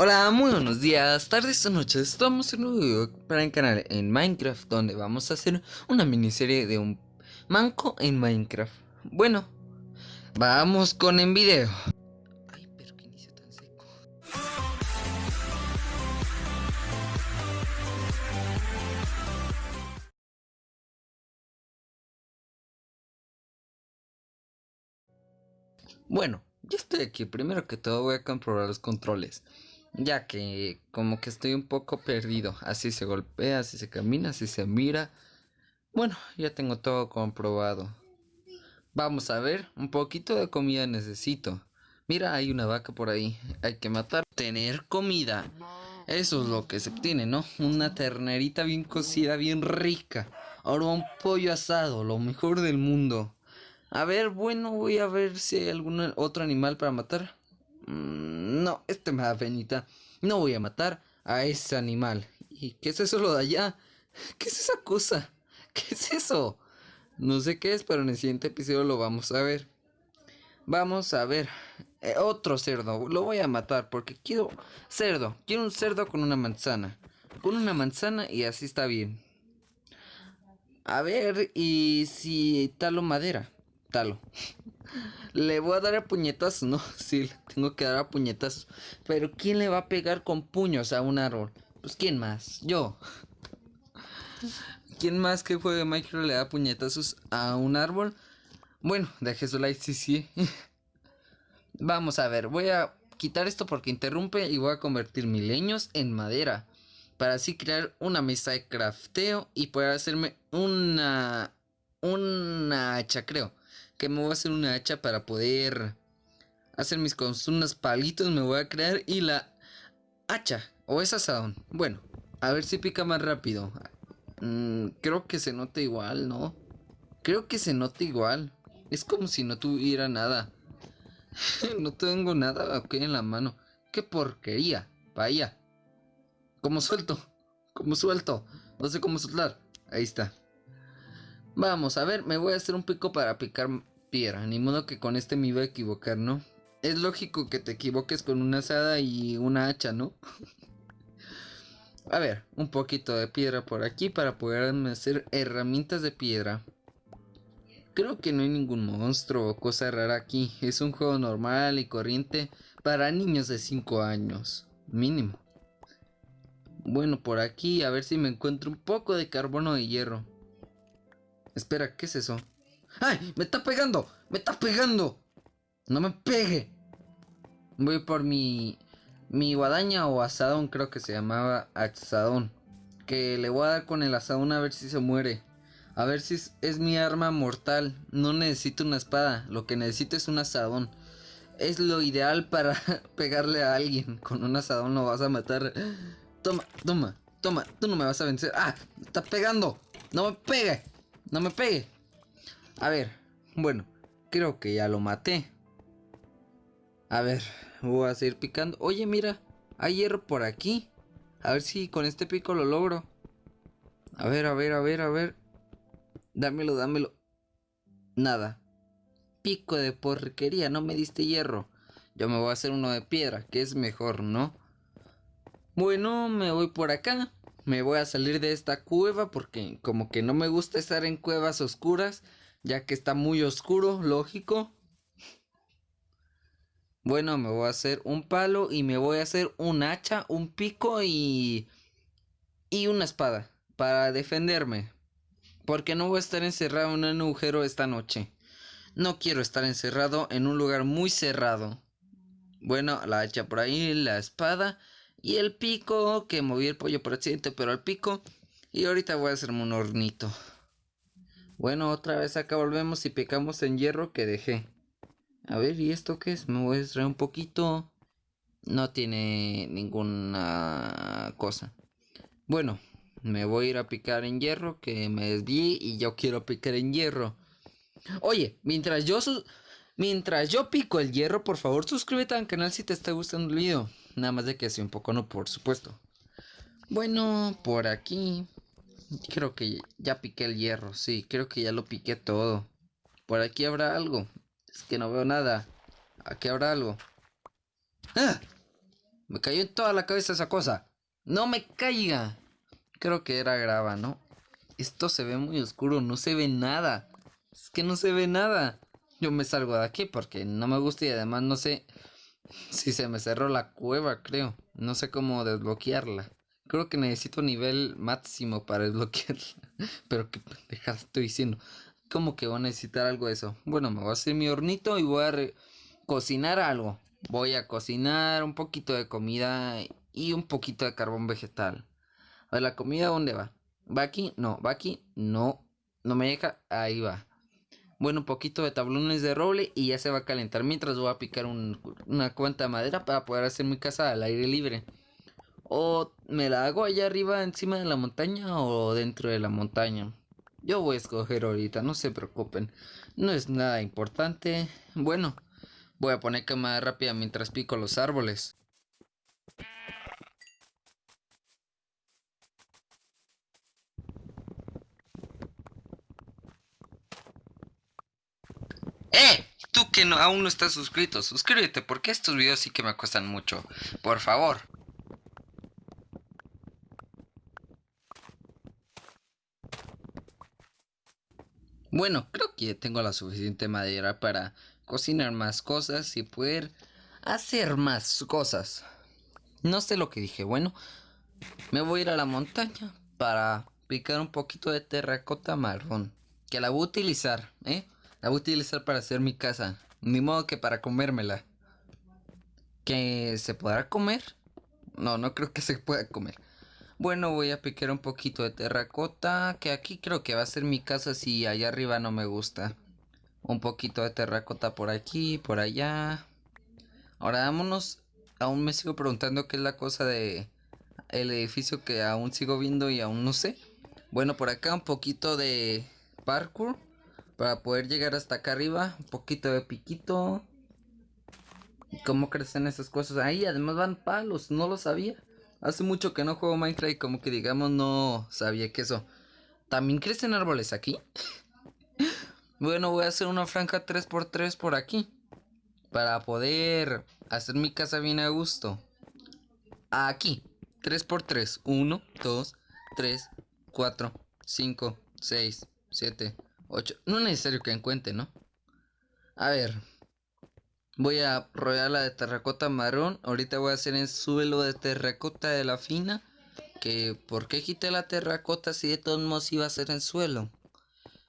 Hola, muy buenos días, tardes o noches. Estamos en un video para el canal en Minecraft donde vamos a hacer una miniserie de un manco en Minecraft. Bueno, vamos con el video. Ay, pero qué inicio tan seco. Bueno, ya estoy aquí. Primero que todo voy a comprobar los controles. Ya que como que estoy un poco perdido. Así se golpea, así se camina, así se mira. Bueno, ya tengo todo comprobado. Vamos a ver, un poquito de comida necesito. Mira, hay una vaca por ahí. Hay que matar. Tener comida. Eso es lo que se tiene, ¿no? Una ternerita bien cocida, bien rica. Ahora un pollo asado, lo mejor del mundo. A ver, bueno, voy a ver si hay algún otro animal para matar. Mm, no, este me da penita. No voy a matar a ese animal. ¿Y qué es eso lo de allá? ¿Qué es esa cosa? ¿Qué es eso? No sé qué es, pero en el siguiente episodio lo vamos a ver. Vamos a ver. Eh, otro cerdo. Lo voy a matar porque quiero cerdo. Quiero un cerdo con una manzana. Con una manzana y así está bien. A ver, y si talo madera. Talo. Le voy a dar a puñetazos, ¿no? Sí, tengo que dar a puñetazos. Pero ¿quién le va a pegar con puños a un árbol? Pues ¿quién más? Yo. ¿Quién más que juegue Minecraft le da puñetazos a un árbol? Bueno, deje su like, sí, sí. Vamos a ver, voy a quitar esto porque interrumpe y voy a convertir mis leños en madera. Para así crear una mesa de crafteo y poder hacerme una... Una hacha, creo que me voy a hacer una hacha para poder hacer mis unos palitos me voy a crear y la hacha o es asadón. Bueno, a ver si pica más rápido. Mm, creo que se nota igual, ¿no? Creo que se nota igual. Es como si no tuviera nada. no tengo nada aquí en la mano. ¡Qué porquería! Vaya. ¿Cómo suelto? ¿Cómo suelto? No sé cómo soltar. Ahí está. Vamos, a ver, me voy a hacer un pico para picar piedra. Ni modo que con este me iba a equivocar, ¿no? Es lógico que te equivoques con una asada y una hacha, ¿no? a ver, un poquito de piedra por aquí para poder hacer herramientas de piedra. Creo que no hay ningún monstruo o cosa rara aquí. Es un juego normal y corriente para niños de 5 años. Mínimo. Bueno, por aquí a ver si me encuentro un poco de carbono de hierro. Espera, ¿qué es eso? ¡Ay! ¡Me está pegando! ¡Me está pegando! ¡No me pegue! Voy por mi... Mi guadaña o asadón, creo que se llamaba asadón. Que le voy a dar con el asadón a ver si se muere. A ver si es, es mi arma mortal. No necesito una espada. Lo que necesito es un asadón. Es lo ideal para pegarle a alguien. Con un asadón lo vas a matar. Toma, toma, toma. Tú no me vas a vencer. ¡Ah! ¡Me está pegando! ¡No me pegue! No me pegue. A ver, bueno, creo que ya lo maté. A ver, voy a seguir picando. Oye, mira, hay hierro por aquí. A ver si con este pico lo logro. A ver, a ver, a ver, a ver. Dámelo, dámelo. Nada. Pico de porquería, no me diste hierro. Yo me voy a hacer uno de piedra, que es mejor, ¿no? Bueno, me voy por acá me voy a salir de esta cueva porque como que no me gusta estar en cuevas oscuras, ya que está muy oscuro, lógico. Bueno, me voy a hacer un palo y me voy a hacer un hacha, un pico y... y una espada para defenderme. Porque no voy a estar encerrado en un agujero esta noche. No quiero estar encerrado en un lugar muy cerrado. Bueno, la hacha por ahí, la espada y el pico, que moví el pollo por accidente, pero el pico. Y ahorita voy a hacerme un hornito. Bueno, otra vez acá volvemos y picamos en hierro que dejé. A ver, ¿y esto qué es? Me voy a extraer un poquito. No tiene ninguna cosa. Bueno, me voy a ir a picar en hierro que me desvié y yo quiero picar en hierro. Oye, mientras yo mientras yo pico el hierro, por favor suscríbete al canal si te está gustando el video. Nada más de que sea un poco no, por supuesto. Bueno, por aquí. Creo que ya piqué el hierro. Sí, creo que ya lo piqué todo. Por aquí habrá algo. Es que no veo nada. Aquí habrá algo. ¡Ah! Me cayó en toda la cabeza esa cosa. ¡No me caiga! Creo que era grava, ¿no? Esto se ve muy oscuro, no se ve nada. Es que no se ve nada. Yo me salgo de aquí porque no me gusta y además no sé si se me cerró la cueva, creo. No sé cómo desbloquearla. Creo que necesito nivel máximo para desbloquearla. Pero qué pendeja estoy diciendo. ¿Cómo que voy a necesitar algo de eso? Bueno, me voy a hacer mi hornito y voy a cocinar algo. Voy a cocinar un poquito de comida y un poquito de carbón vegetal. A ver, ¿la comida dónde va? ¿Va aquí? No, ¿va aquí? No, no me deja. Ahí va. Bueno, un poquito de tablones de roble y ya se va a calentar. Mientras voy a picar una cuanta de madera para poder hacer mi casa al aire libre. O me la hago allá arriba encima de la montaña o dentro de la montaña. Yo voy a escoger ahorita, no se preocupen. No es nada importante. Bueno, voy a poner cámara rápida mientras pico los árboles. ¡Eh! Tú que aún no estás suscrito, suscríbete porque estos videos sí que me cuestan mucho. Por favor. Bueno, creo que tengo la suficiente madera para cocinar más cosas y poder hacer más cosas. No sé lo que dije. Bueno, me voy a ir a la montaña para picar un poquito de terracota marrón. Que la voy a utilizar, ¿eh? La voy a utilizar para hacer mi casa. Ni modo que para comérmela. ¿Que se podrá comer? No, no creo que se pueda comer. Bueno, voy a picar un poquito de terracota. Que aquí creo que va a ser mi casa si allá arriba no me gusta. Un poquito de terracota por aquí, por allá. Ahora vámonos. Aún me sigo preguntando qué es la cosa de el edificio que aún sigo viendo y aún no sé. Bueno, por acá un poquito de parkour para poder llegar hasta acá arriba. Un poquito de piquito. ¿Cómo crecen esas cosas? Ahí además van palos, no lo sabía. Hace mucho que no juego Minecraft y como que digamos no sabía que eso. ¿También crecen árboles aquí? bueno, voy a hacer una franja 3x3 por aquí. Para poder hacer mi casa bien a gusto. Aquí. 3x3. 1, 2, 3, 4, 5, 6, 7, 8. No es necesario que encuentre, ¿no? A ver. Voy a rodearla de terracota marrón. Ahorita voy a hacer el suelo de terracota de la fina. Que, ¿por qué quité la terracota si de todos modos iba a ser en suelo?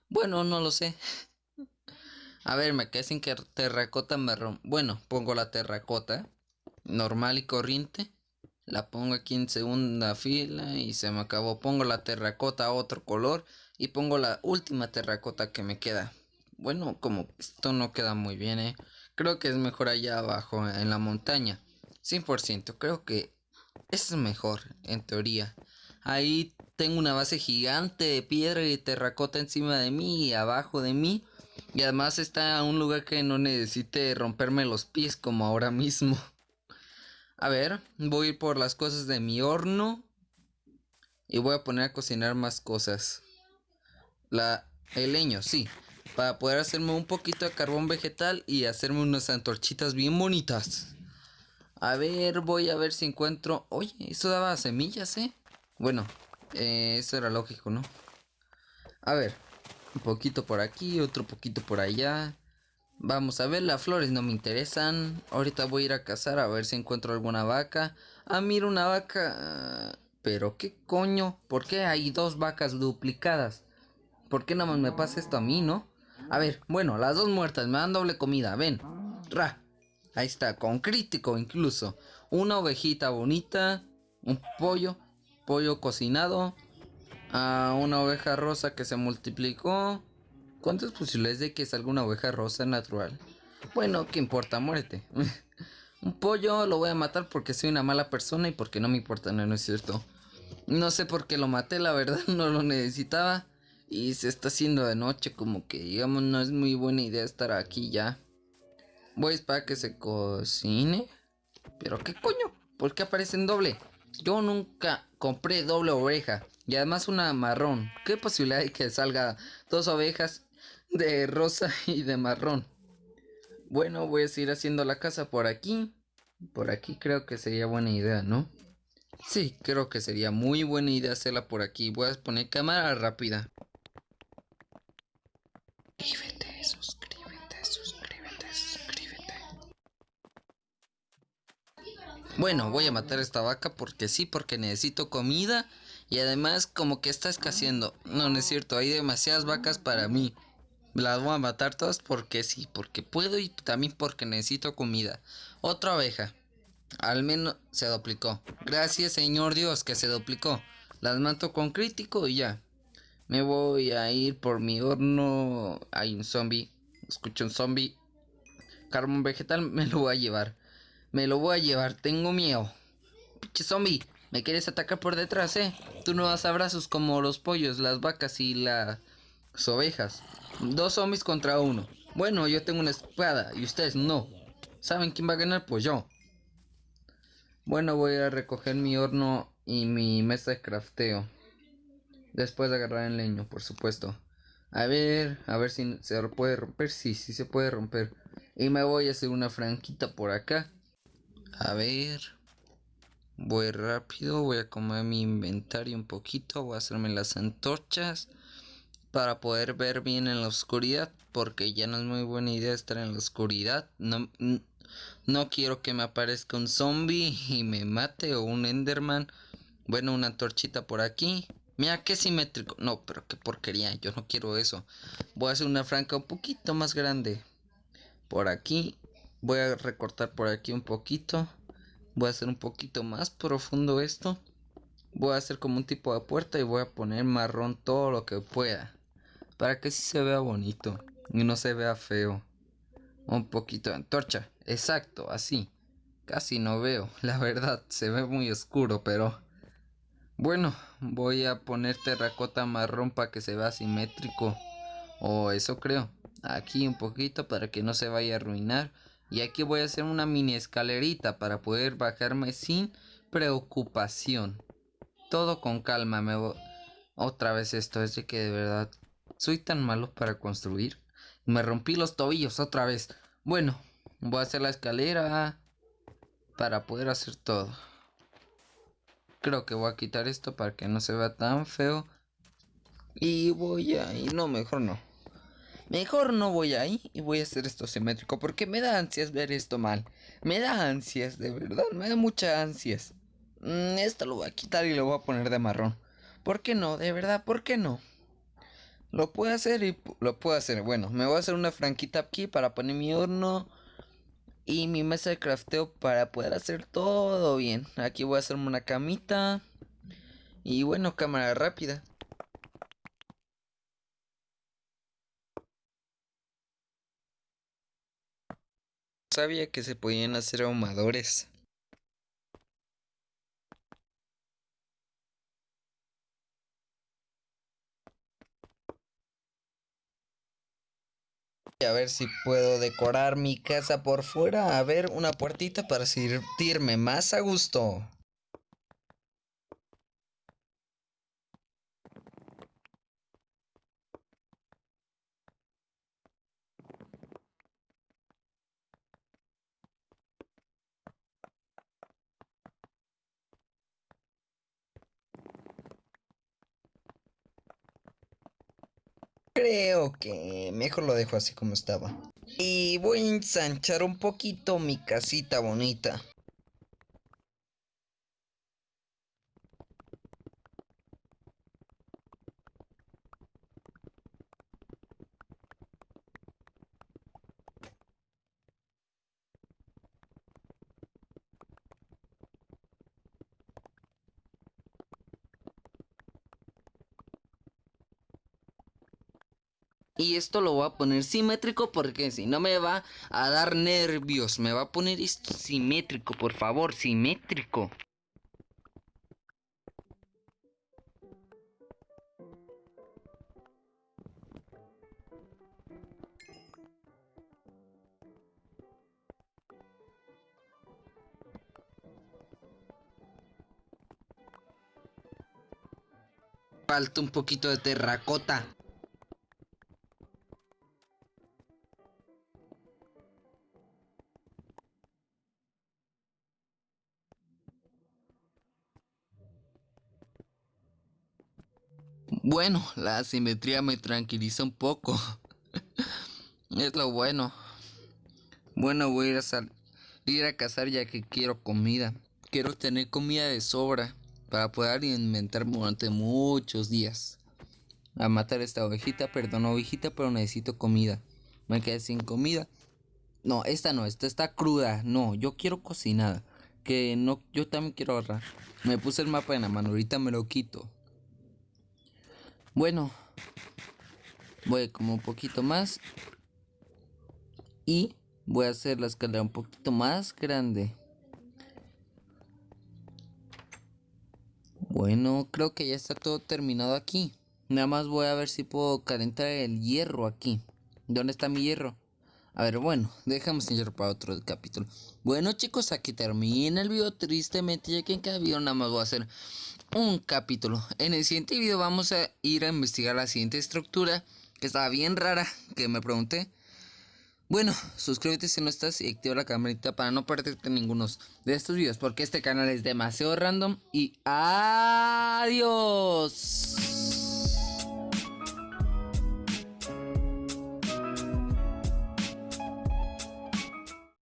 Bueno, no lo sé. a ver, me quedé sin que terracota marrón. Bueno, pongo la terracota. Normal y corriente. La pongo aquí en segunda fila y se me acabó. Pongo la terracota a otro color y pongo la última terracota que me queda. Bueno, como esto no queda muy bien, eh. Creo que es mejor allá abajo, en la montaña. 100%. Creo que es mejor, en teoría. Ahí tengo una base gigante de piedra y terracota encima de mí y abajo de mí. Y además está un lugar que no necesite romperme los pies como ahora mismo. A ver, voy a ir por las cosas de mi horno. Y voy a poner a cocinar más cosas. La, el leño, sí para poder hacerme un poquito de carbón vegetal y hacerme unas antorchitas bien bonitas. A ver, voy a ver si encuentro... Oye, eso daba semillas, ¿eh? Bueno, eh, eso era lógico, ¿no? A ver, un poquito por aquí, otro poquito por allá. Vamos a ver, las flores no me interesan. Ahorita voy a ir a cazar a ver si encuentro alguna vaca. Ah, mira una vaca. Pero qué coño, ¿por qué hay dos vacas duplicadas? ¿Por qué nada más me pasa esto a mí, no? A ver, bueno, las dos muertas me dan doble comida, ven. Ra. Ahí está, con crítico incluso. Una ovejita bonita, un pollo, pollo cocinado, a una oveja rosa que se multiplicó. ¿Cuántas posibilidades de que salga una oveja rosa natural? Bueno, ¿qué importa? Muérete. un pollo lo voy a matar porque soy una mala persona y porque no me importa, no, no es cierto. No sé por qué lo maté, la verdad, no lo necesitaba. Y se está haciendo de noche, como que digamos no es muy buena idea estar aquí ya. Voy a esperar que se cocine. Pero qué coño, ¿por qué aparece en doble? Yo nunca compré doble oveja. Y además una marrón. ¿Qué posibilidad hay que salga dos ovejas de rosa y de marrón? Bueno, voy a seguir haciendo la casa por aquí. Por aquí creo que sería buena idea, ¿no? Sí, creo que sería muy buena idea hacerla por aquí. Voy a poner cámara rápida. Suscríbete, suscríbete, suscríbete, suscríbete. Bueno, voy a matar esta vaca porque sí, porque necesito comida. Y además como que está escaseando. No, no es cierto, hay demasiadas vacas para mí. Las voy a matar todas porque sí, porque puedo y también porque necesito comida. Otra abeja. Al menos se duplicó. Gracias Señor Dios que se duplicó. Las mato con crítico y ya. Me voy a ir por mi horno. Hay un zombie. Escucho un zombie. Carbón vegetal me lo voy a llevar. Me lo voy a llevar. Tengo miedo. Pinche zombie. Me quieres atacar por detrás, eh. Tú no das abrazos como los pollos, las vacas y las ovejas. Dos zombies contra uno. Bueno, yo tengo una espada y ustedes no. ¿Saben quién va a ganar? Pues yo. Bueno, voy a recoger mi horno y mi mesa de crafteo. Después de agarrar el leño, por supuesto. A ver, a ver si se puede romper. Sí, sí se puede romper. Y me voy a hacer una franquita por acá. A ver. Voy rápido, voy a comer mi inventario un poquito. Voy a hacerme las antorchas para poder ver bien en la oscuridad. Porque ya no es muy buena idea estar en la oscuridad. No, no quiero que me aparezca un zombie y me mate o un enderman. Bueno, una antorchita por aquí. Mira qué simétrico. No, pero qué porquería. Yo no quiero eso. Voy a hacer una franca un poquito más grande. Por aquí. Voy a recortar por aquí un poquito. Voy a hacer un poquito más profundo esto. Voy a hacer como un tipo de puerta y voy a poner marrón todo lo que pueda. Para que sí se vea bonito. Y no se vea feo. Un poquito de antorcha. Exacto, así. Casi no veo. La verdad, se ve muy oscuro, pero... Bueno, voy a poner terracota marrón para que se vea simétrico. O eso creo. Aquí un poquito para que no se vaya a arruinar. Y aquí voy a hacer una mini escalerita para poder bajarme sin preocupación. Todo con calma. Me Otra vez esto es de que de verdad soy tan malo para construir. Me rompí los tobillos otra vez. Bueno, voy a hacer la escalera para poder hacer todo. Creo que voy a quitar esto para que no se vea tan feo. Y voy a... Y no, mejor no. Mejor no voy ahí y voy a hacer esto simétrico porque me da ansias ver esto mal. Me da ansias, de verdad, me da mucha ansias. Mm, esto lo voy a quitar y lo voy a poner de marrón. ¿Por qué no? De verdad, ¿por qué no? Lo puedo hacer y lo puedo hacer. Bueno, me voy a hacer una franquita aquí para poner mi horno y mi mesa de crafteo para poder hacer todo bien. Aquí voy a hacerme una camita. Y bueno, cámara rápida. Sabía que se podían hacer ahumadores. A ver si puedo decorar mi casa por fuera. A ver, una puertita para sentirme más a gusto. Creo que mejor lo dejo así como estaba. Y voy a ensanchar un poquito mi casita bonita. Y esto lo voy a poner simétrico porque si no me va a dar nervios. Me va a poner esto simétrico, por favor, simétrico. Falta un poquito de terracota. Bueno, la simetría me tranquiliza un poco. es lo bueno. Bueno, voy a ir a, ir a cazar ya que quiero comida. Quiero tener comida de sobra para poder alimentarme durante muchos días. A matar esta ovejita, perdón, ovejita, pero necesito comida. Me quedé sin comida. No, esta no, esta está cruda. No, yo quiero cocinada. Que no, yo también quiero ahorrar. Me puse el mapa en la mano, ahorita me lo quito. Bueno, voy como un poquito más. Y voy a hacer la escalera un poquito más grande. Bueno, creo que ya está todo terminado aquí. Nada más voy a ver si puedo calentar el hierro aquí. ¿Dónde está mi hierro? A ver, bueno, dejamos hierro para otro capítulo. Bueno chicos, aquí termina el video tristemente, ya que en cada video nada más voy a hacer un capítulo. En el siguiente video vamos a ir a investigar la siguiente estructura, que estaba bien rara, que me pregunté. Bueno, suscríbete si no estás y activa la campanita para no perderte ninguno de estos videos porque este canal es demasiado random y adiós.